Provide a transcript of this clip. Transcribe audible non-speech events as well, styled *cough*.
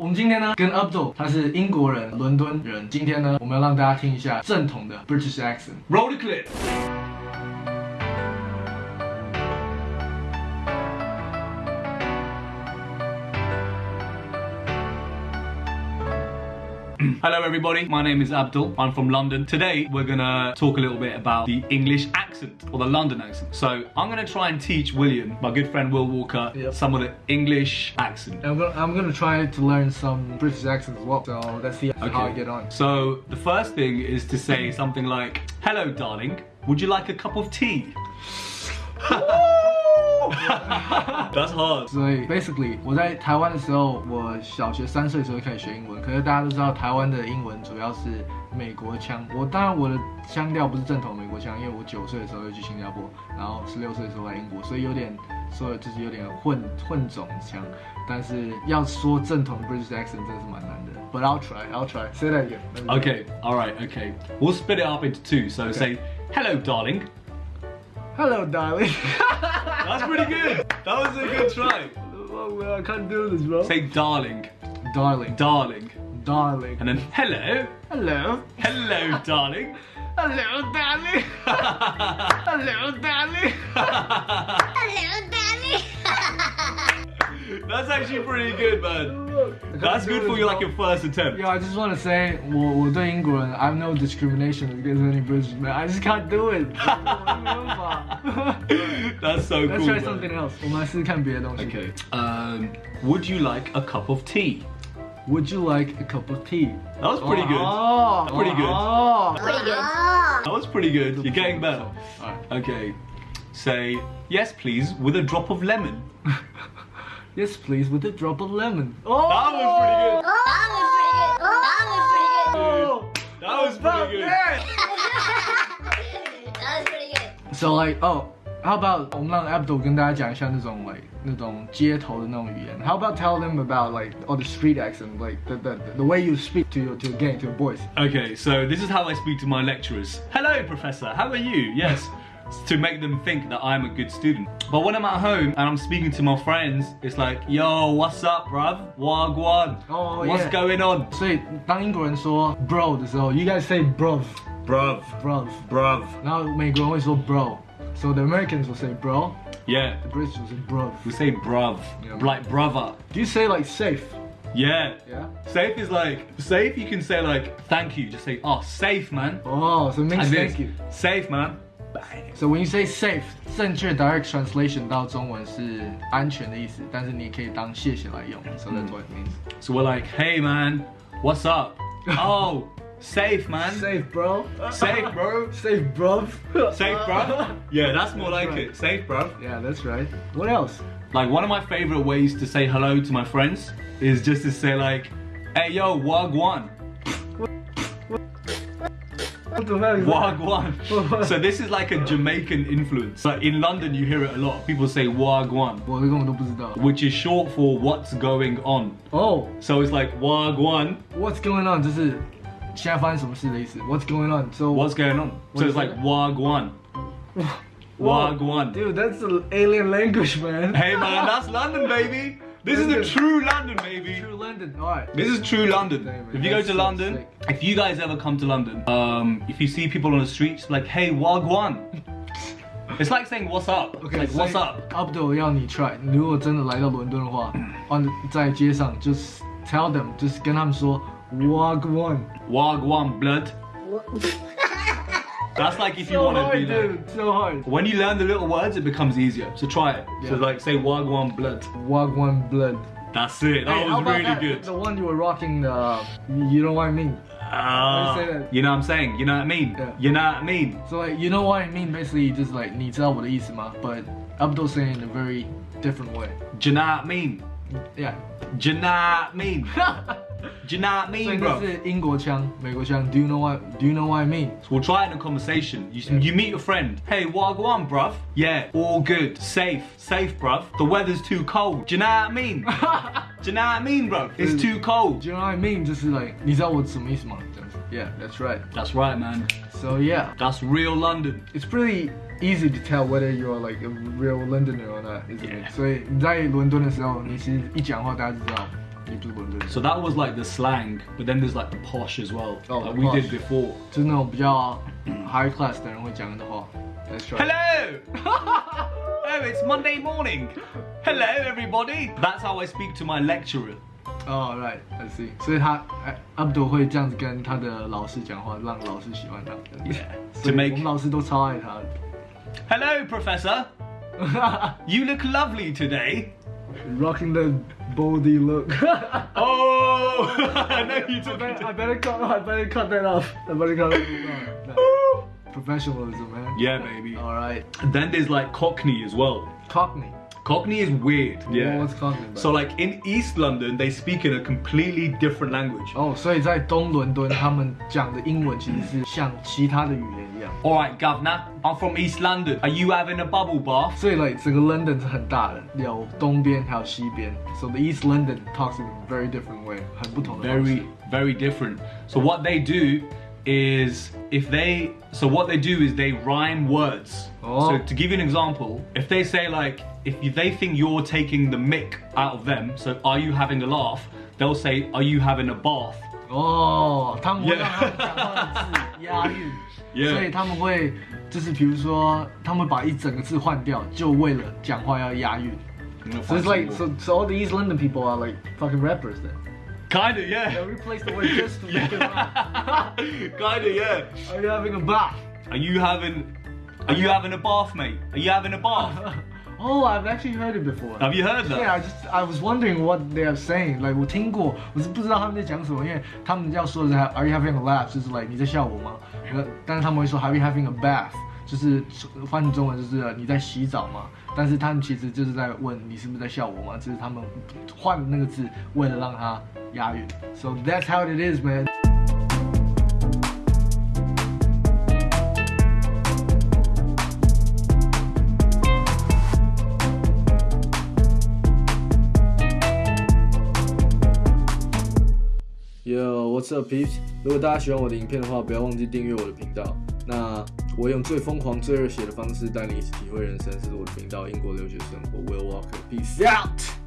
我们今天呢跟 Abdul，他是英国人，伦敦人。今天呢，我们要让大家听一下正统的 British accent。Roll the clip. *clears throat* Hello everybody, my name is Abdul, I'm from London. Today we're gonna talk a little bit about the English accent, or the London accent. So I'm gonna try and teach William, my good friend Will Walker, Yep. some of the English accent. I'm gonna, I'm gonna try to learn some British accent as well. So let's see how I get on. So the first thing is to say something like, Hello darling, would you like a cup of tea? *laughs* That's hard. 所以 basically 我在台湾的时候，我小学三岁的时候就开始学英文。可是大家都知道，台湾的英文主要是美国腔。我当然我的腔调不是正统美国腔，因为我九岁的时候就去新加坡，然后十六岁的时候来英国，所以有点说就是有点混混种腔。但是要说正统 British accent 真的是蛮难的。But I'll try, I'll try. Say that again. Okay, alright, okay. We'll split it up into two. So say, Hello darling. Hello, darling. *laughs* That's pretty good. That was a good try. oh, I can't do this, bro. Say darling, darling, darling. darling. And then hello, Hello. hello darling. *laughs* Hello, darling. *laughs* Hello, darling actually pretty good, man. That's good for you, like your first attempt. Yo, I just want to say, 我我对英国人 I have no discrimination against any British man. I just can't do it. *laughs* 我没办法 *laughs* That's so Let's cool. try man. something else. 我们来试试看别的东西。 Okay. Um, would you like a cup of tea? Would you like a cup of tea? That was pretty good. Oh, Pretty good. Oh. Pretty good. That was pretty good. You're getting better. Alright. Okay. Say yes, please, with a drop of lemon. *laughs* Yes, please, with a drop of lemon. Oh. That was pretty good. That was pretty good. That was pretty good. That was pretty good. That was pretty good. *laughs* So like, oh, how about 我们让 Abdul 跟大家讲一下那种 like 那种街头的那种语言。How about tell them about like all the street accent, like the the, the way you speak to your to your gang, to your boys. Okay, so this is how I speak to my lecturers. Hello, Professor. How are you? Yes. To make them think that I'm a good student. But when I'm at home and I'm speaking to my friends, it's like, yo, what's up, bruv? Wagwan. Oh, What's yeah. going on? 所以当英国人说 bro 的时候，you guys say bruv Bruv. bruv， Bruv. 然后美国人会说 bro。So the Americans will say bro, Yeah. the British will say bruv. We say bruv. Yeah. Like brother. Do you say like safe? Yeah. Yeah. Safe is like, safe you can say like, thank you. Just say, oh, safe, man. Oh, so it means As thank this. you. Safe, man. So when you say safe，正确 direct translation 到中文是安全的意思，但是你也可以当谢谢来用。So that's what it means. So we're like, hey, man, what's up? *laughs* oh, safe, man. Safe, bro. Safe, bro. Safe, *laughs* bruv. Safe, bruv. Yeah, that's more like right. it. Safe, bruv. Yeah, that's right. What else? Like one of my favorite ways to say hello to my friends is just to say like, hey, yo, wagwan. Wagwan. so *laughs* this is like a Jamaican influence. Like in London, you hear it a lot. People say wagwan, 我根本都不知道。 which is short for what's going on. Oh, So it's like wagwan, what's going on？就是现在发生什么事的意思。What's going on? So what's going on? So it's like wagwan. *laughs* Whoa. Wagwan. Dude, that's an alien language, man. Hey man, that's London, baby. *laughs* This is the London. true London, baby. True London. All right. This is true London. Damn, man, If you go that's to so London, sick. if you guys ever come to London, um, if you see people on the streets, like, hey, wagwan. *laughs* It's like saying what's up. It's like what's up. Abdul 要你 try，如果真的来到伦敦的话，on 在街上就是 tell them，就是跟他们说 walk one。 Wagwan blood. *laughs* That's like if you So want to hard, be like. dude. So hard. When you learn the little words, it becomes easier. So try it. So Yeah. like say wagwan blood. Walk one blood. That's it. That Hey, how was about really that? good. The one you were rocking. The you know what I mean. Ah, say that? you know what I'm saying? You know what I mean? Yeah. You know what I mean? So like you know what I mean. Basically, just like 你知道我的意思吗？But Abdul saying in a very different way. Do you know what I mean? Yeah. Do you know what I mean? *laughs* Do you know what I 所以 mean, 那 bro? 是英国腔、美国腔。Do you know what? Do you know what I mean? So we'll try it in a conversation. You, you meet your friend. Hey, wagwan, bruv. Yeah, all good. Safe. Safe, bruv. The weather's too cold. Do you know what I mean? *laughs* Do you know what I mean, bruv? It's too cold. Do you know what I mean? 就是 like 你知道我什么意思吗？这样子。Yeah, that's right. That's right, man. So yeah, That's real London. it's pretty easy to tell whether you're like a real Londoner or not, isn't Yeah. it? 所以你在伦敦的时候，你其实一讲话大家就知道 也不是伦敦， So that was like the slang, but then there's like the posh as well, Oh, like the we posh. did before. 就是那种比较 *clears throat* high class 的人会讲的话。That's right. Hello! *laughs* oh, it's Monday morning. Hello, everybody. That's how I speak to my lecturer. 哦、r i g h t I see。所以他哎，阿布多会这样子跟他的老师讲话，让老师喜欢他。 Yeah. *laughs* 所 To 以 make 我们老师都超爱他的。 Hello, Professor. *laughs* You look lovely today. Rocking the baldy look. *laughs* Oh, *laughs* I know you took better, I better cut. I better cut that off. I better cut that off. *laughs* Professionalism, man. Yeah, baby. All right. Then there's like Cockney as well. Cockney. Cockney is weird. Yeah. What's Cockney? About? So like in East London, they speak in a completely different language. 哦，所以在东伦敦，他们讲的英文其实是像其他的语言一样。 All right, Governor, I'm from East London. Are you having a bubble bath? 所以，like 整个 London 是很大的，有东边还有西边。So the East London talks in a very different way，很不同的方式 Very, very different. So what they do is if they so what they do is they rhyme words. Oh. So to give you an example, if they say like if you, they think you're taking the mick out of them, so are you having a laugh? They'll say, Are you having a bath? 哦，他们会让他们讲话的字押韵 Yeah. 所*laughs* 以他们会就是比如说，他们把一整个字换掉，就为了讲话要押韵。 I'm gonna So find it's like some more. so, so all the East London people are like fucking rappers then. Kinda, They yeah. replace the word just to make it rhyme. *laughs* Kinda, yeah. Are you having a bath? Are you having Are you having a bath, mate? Are you having a bath? *laughs* Oh, I've actually heard it before. Have you heard that? Yeah, I just I was wondering what they are saying. Like 我听过，我是不知道他们在讲什么，因为他们要说的是 Are you having a laugh？就是 like 你在笑我吗？呃但是他们会说 Are you having a bath？ 就是翻成中文就是你在洗澡吗？但是他们其实就是在问你是不是在笑我吗？只是他们换那个字，为了让他押韵。So that's how it is, man. Yo, what's up, peeps？如果大家喜欢我的影片的话，不要忘记订阅我的频道。那我用最疯狂、最热血的方式带你一起体会人生，这是我的频道——英国留学生活。Will Walker，peace out。